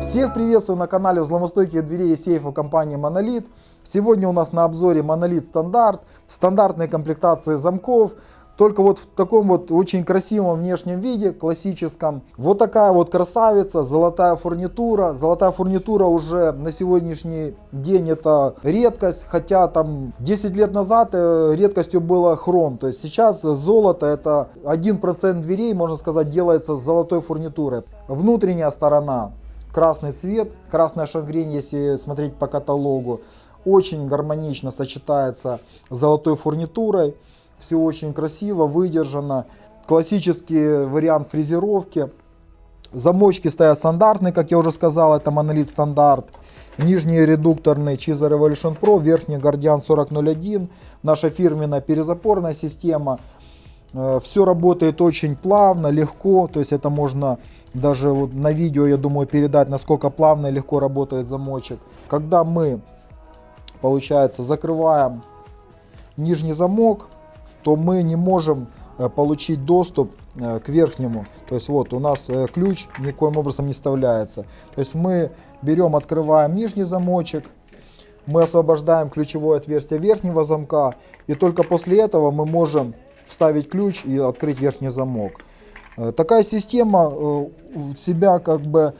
Всех приветствую на канале взломостойких дверей и сейфов компании Monolith. Сегодня у нас на обзоре Monolith стандарт в стандартной комплектации замков. Только вот в таком вот очень красивом внешнем виде, классическом. Вот такая вот красавица, золотая фурнитура. Золотая фурнитура уже на сегодняшний день это редкость. Хотя там 10 лет назад э, редкостью было хром. То есть сейчас золото это 1% дверей, можно сказать, делается с золотой фурнитурой. Внутренняя сторона красный цвет, красная шагрень, если смотреть по каталогу, очень гармонично сочетается с золотой фурнитурой. Все очень красиво, выдержано. Классический вариант фрезеровки. Замочки стоят стандартные, как я уже сказал, это монолит стандарт. Нижний редукторный Chiza Revolution Pro, верхний Guardian 4001. Наша фирменная перезапорная система. Э, Все работает очень плавно, легко, то есть это можно даже вот на видео, я думаю, передать, насколько плавно и легко работает замочек. Когда мы, получается, закрываем нижний замок, то мы не можем э, получить доступ э, к верхнему. То есть вот у нас ключ никоим образом не вставляется. То есть мы берем, открываем нижний замочек, мы освобождаем ключевое отверстие верхнего замка, и только после этого мы можем вставить ключ и открыть верхний замок. Э, такая система э, себя как бы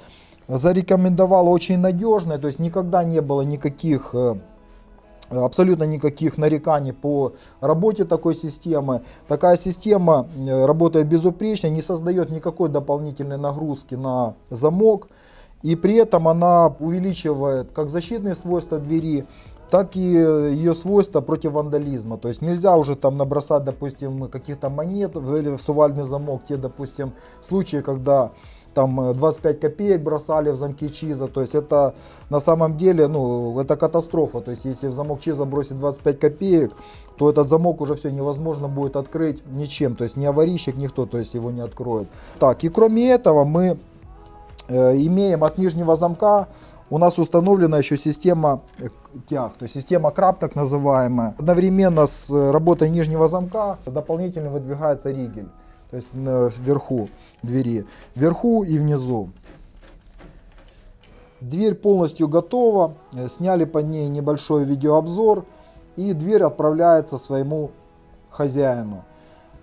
зарекомендовала очень надежной, то есть никогда не было никаких э, абсолютно никаких нареканий по работе такой системы. Такая система работает безупречно, не создает никакой дополнительной нагрузки на замок. И при этом она увеличивает как защитные свойства двери, так и ее свойства против вандализма. То есть нельзя уже там набросать, допустим, каких-то монет в сувальный замок. Те, допустим, случаи, когда там 25 копеек бросали в замки Чиза, то есть это на самом деле, ну, это катастрофа, то есть если в замок Чиза бросить 25 копеек, то этот замок уже все невозможно будет открыть ничем, то есть ни аварийщик, никто, то есть его не откроет. Так, и кроме этого мы э, имеем от нижнего замка у нас установлена еще система э, тяг, то есть система краб так называемая. Одновременно с э, работой нижнего замка дополнительно выдвигается ригель, то есть вверху двери, вверху и внизу. Дверь полностью готова, э, сняли под ней небольшой видеообзор и дверь отправляется своему хозяину.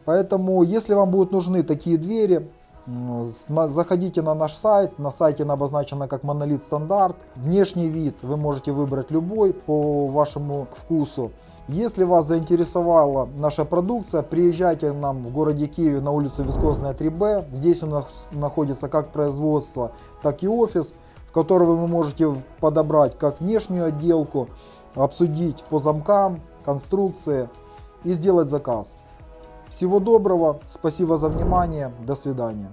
Поэтому, если вам будут нужны такие двери, Заходите на наш сайт, на сайте обозначено как монолит стандарт. Внешний вид вы можете выбрать любой по вашему вкусу. Если вас заинтересовала наша продукция, приезжайте к нам в городе Киеве на улицу Вискозная 3Б. Здесь у нас находится как производство, так и офис, в котором вы можете подобрать как внешнюю отделку, обсудить по замкам, конструкции и сделать заказ. Всего доброго, спасибо за внимание, до свидания.